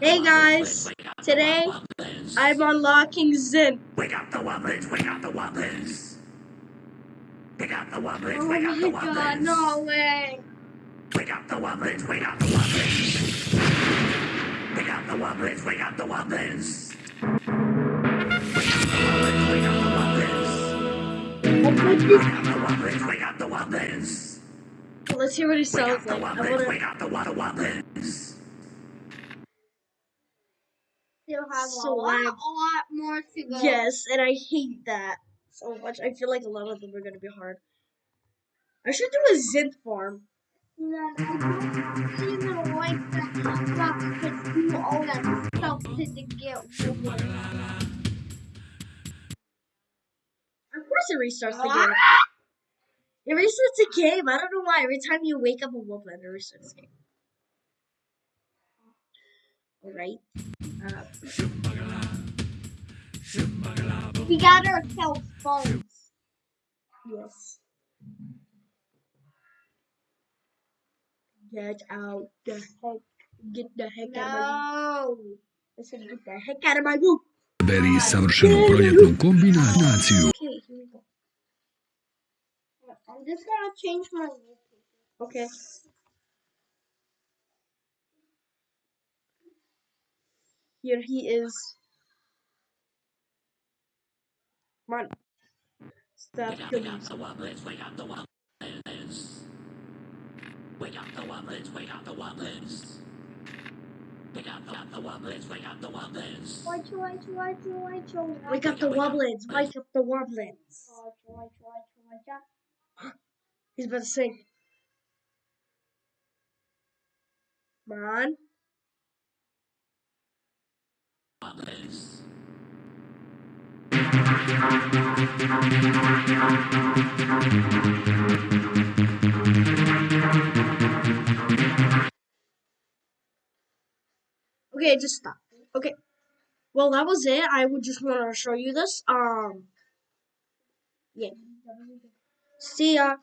Hey guys, today I'm unlocking Zin. We got the Wublins, we got the Wublins. We got the Wublins, Oh we got the my god, no way. We got the Wublins, we got the Wublins. We got the Wublins, we got the Wublins. Let's hear what he sounds like. I wanna. got the wa- the Wublins. Still have So a lot, lot more to go. Yes, and I hate that so much. I feel like a lot of them are gonna be hard. I should do a Zin farm. I don't even like that stuff to do all that stuff to get wood. Of course, it restarts the ah! game. It restarts the game. I don't know why. Every time you wake up a woodland, it restarts the game. Alright. We got ourselves phones. yes. Get out the heck. Get the heck out of my room. Listen, get the heck out of my room. Beri savršenu projetnu kombinaciju. Okay, here we go. I'm just gonna change my wallpaper. Okay. Here he is. Come on. Stop We got killing the Wublins, we got the Wublins. We got the Wublins, we got the Wublins. We got the, Wublins, we got the Wublins. Wake up the Wublins. Wake up the Wublins. He's about to sing. Come on. Okay, just stop. Okay. Well, that was it. I would just want to show you this. Um. Yeah. See ya.